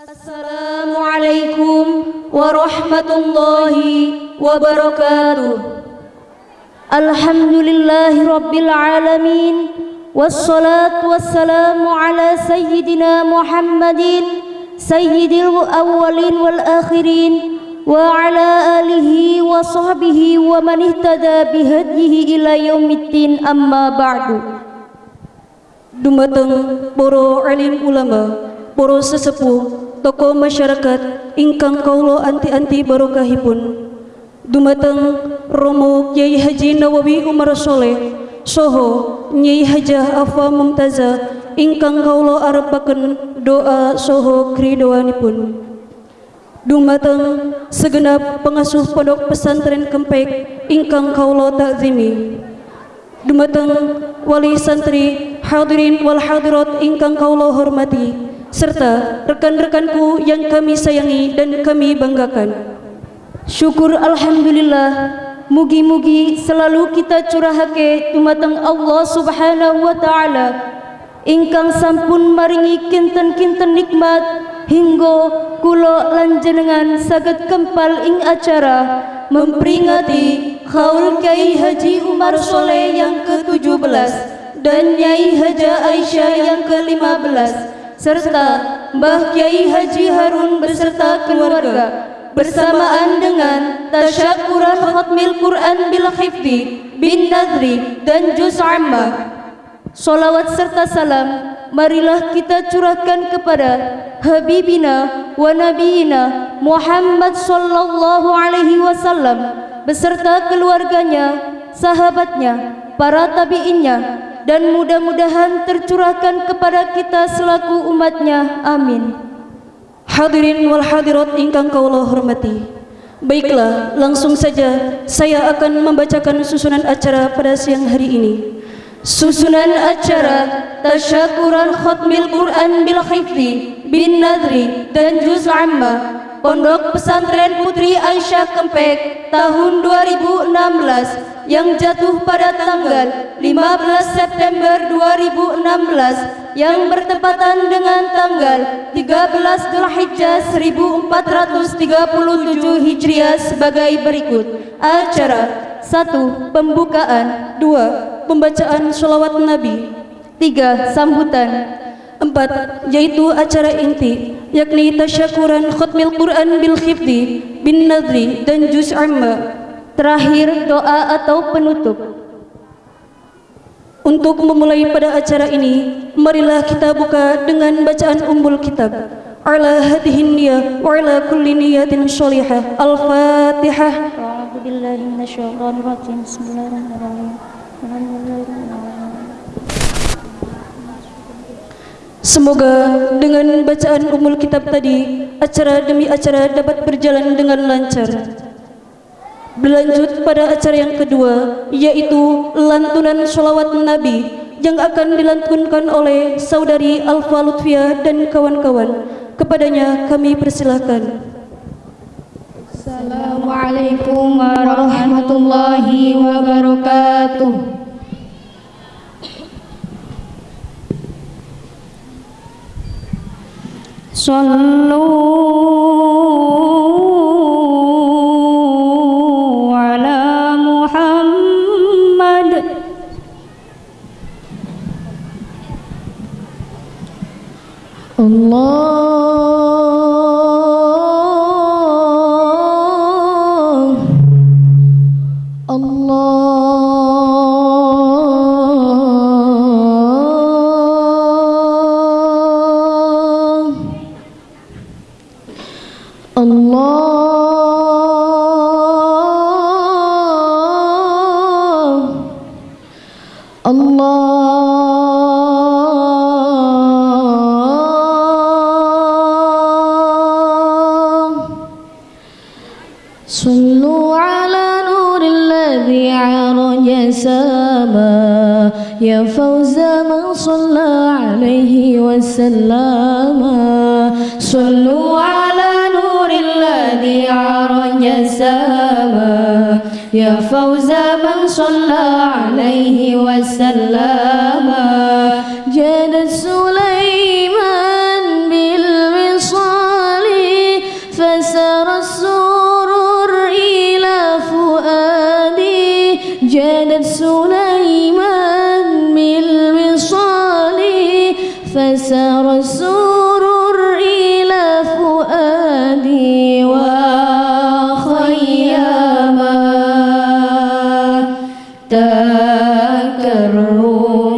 السلام عليكم ورحمة الله وبركاته. الحمد لله رب العالمين والصلاة والسلام على سيدنا محمد سيد الأولين والآخرين وعلى آله وصحبه ومن اهتدى بهديه إلى يوم الدين أما بعد. Dumateng poro alim ulama, poro sesepuh, tokoh masyarakat, ingkang kaulo anti-anti barokahipun. Dumateng Romo Kiai Haji Nawawi Umar Soleh, Soho Nyai Hajah Afa Mumtaza, ingkang kaulo arepaken doa Soho kridoanipun. Dumateng segenap pengasuh pondok pesantren Kempek, ingkang kaulo takzimi. Dumateng wali santri hadirin wal hadirat ingkang kaulo hormati serta rekan-rekanku yang kami sayangi dan kami banggakan. Syukur Alhamdulillah Mugi-mugi selalu kita curahake Dumateng Allah subhanahu wa ta'ala Ingkang sampun maringi kinten-kinten nikmat Hingga kulo lanjenengan saged kempal ing acara Memperingati Khaul Kiai Haji Umar Soleh yang ke-17 Dan Nyai Haja Aisyah yang ke-15 Serta Mbah Kiai Haji Harun beserta keluarga bersamaan dengan tasyakuran khatmil Quran bil khifdi bin nadri dan juz amma. Salawat serta salam marilah kita curahkan kepada habibina wa nabiyina Muhammad sallallahu alaihi wasallam beserta keluarganya, sahabatnya, para tabi'innya dan mudah-mudahan tercurahkan kepada kita selaku umatnya. Amin. Hadirin wal hadirat ingkang kaulah hormati. Baiklah, langsung saja saya akan membacakan susunan acara pada siang hari ini. Susunan acara Tasyakuran Khatmil Quran bil Khifdi bin Nadri dan Juz Amma Pondok Pesantren Putri Aisyah Kempek tahun 2016 yang jatuh pada tanggal 15 September 2016 yang bertepatan dengan tanggal 13 Dzulhijjah 1437 Hijriah sebagai berikut. Acara 1. Pembukaan 2. Pembacaan sholawat Nabi 3. Sambutan Empat, yaitu acara inti, yakni tasyakuran khutmil Quran bil khifdi, bin nadri, dan juz amma. Terakhir, doa atau penutup. Untuk memulai pada acara ini, marilah kita buka dengan bacaan umbul kitab. Ala hadihin niyah wa ala kulli niyatin sholihah. Al-Fatihah. Bismillahirrahmanirrahim. Semoga dengan bacaan umul kitab tadi, acara demi acara dapat berjalan dengan lancar. Berlanjut pada acara yang kedua, yaitu lantunan sholawat Nabi yang akan dilantunkan oleh saudari Alfa Lutfia dan kawan-kawan. Kepadanya kami persilahkan. Assalamualaikum warahmatullahi wabarakatuh. صلوا الله الله الله الله عليه وسلم. صلوا على نور الذي عرج سما يا فوز من صلى عليه وسلم.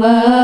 Allah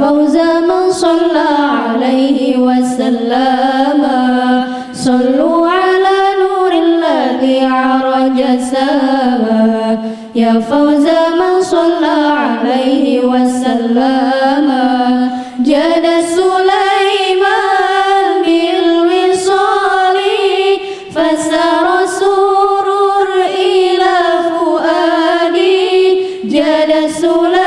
فوز من صلى عليه وسلم. صلوا على نور الذي عرج السما يا فوز من صلى عليه وسلم. جاد سليمان بالوصال فسار سرور إلى فؤادي. جاد سليمان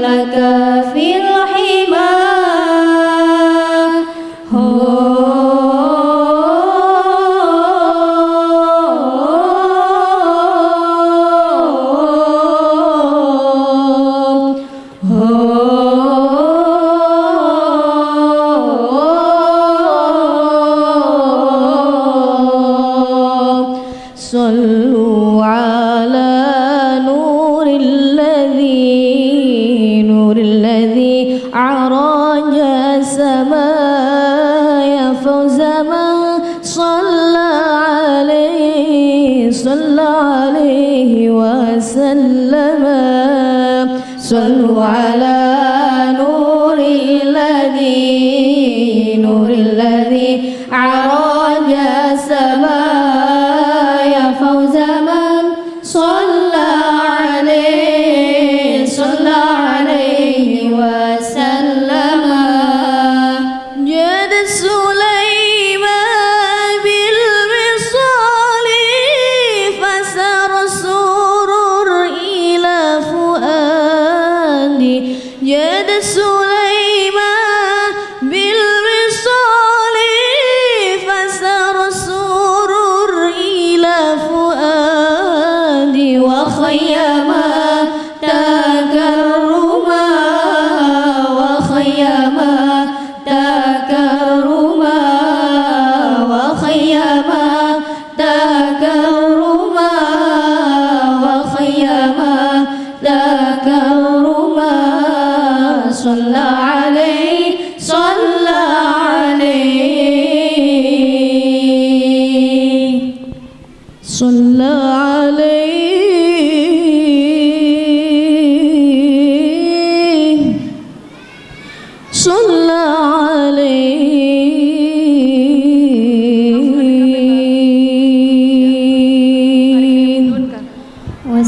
like a field. وسلم. صلوا على نور الذي نور الذي عرج السماء يا فوز من صلى عليه صلى عليه وسلم. جاد سليمان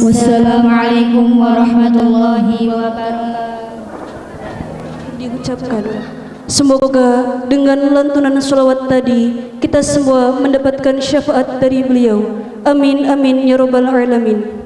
Wassalamualaikum warahmatullahi wabarakatuh. Diucapkan. Semoga dengan lantunan salawat tadi kita semua mendapatkan syafaat dari beliau. Amin amin ya rabbal alamin.